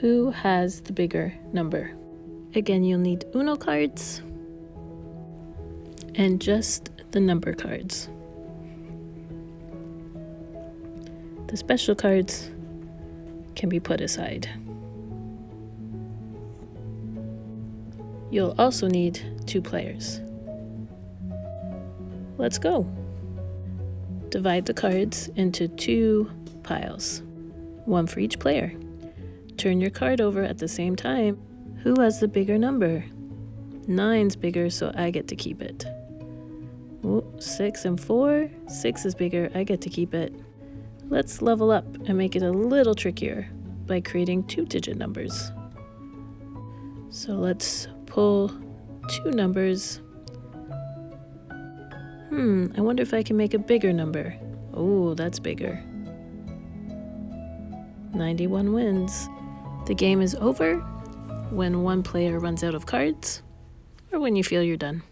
Who has the bigger number? Again, you'll need Uno cards and just the number cards. The special cards can be put aside. You'll also need two players. Let's go. Divide the cards into two piles, one for each player. Turn your card over at the same time. Who has the bigger number? Nine's bigger, so I get to keep it. Ooh, six and four. Six is bigger, I get to keep it. Let's level up and make it a little trickier by creating two-digit numbers. So let's pull two numbers. Hmm, I wonder if I can make a bigger number. Oh, that's bigger. 91 wins. The game is over when one player runs out of cards or when you feel you're done.